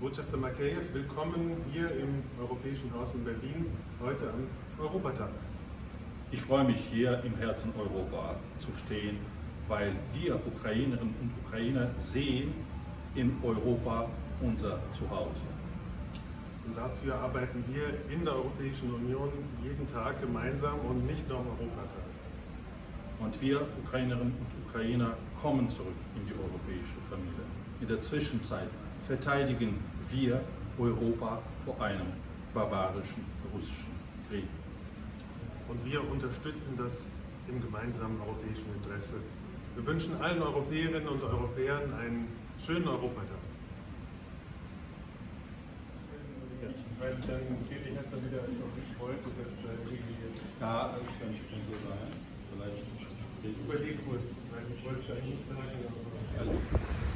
Botschafter Makeyev, willkommen hier im Europäischen Haus in Berlin, heute am Europatag. Ich freue mich hier im Herzen Europa zu stehen, weil wir Ukrainerinnen und Ukrainer sehen in Europa unser Zuhause. Und dafür arbeiten wir in der Europäischen Union jeden Tag gemeinsam und nicht nur am Europatag. Und wir Ukrainerinnen und Ukrainer kommen zurück in die europäische Familie. In der Zwischenzeit verteidigen wir Europa vor einem barbarischen russischen Krieg. Und wir unterstützen das im gemeinsamen europäischen Interesse. Wir wünschen allen Europäerinnen und Europäern einen schönen Europatag. Ja, weil dann Kelly Hester wieder als auch ich wollte, dass da irgendwie jetzt... Ja, das so sein. Vielleicht Überleg kurz, weil ich wollte es eigentlich nicht sagen, aber...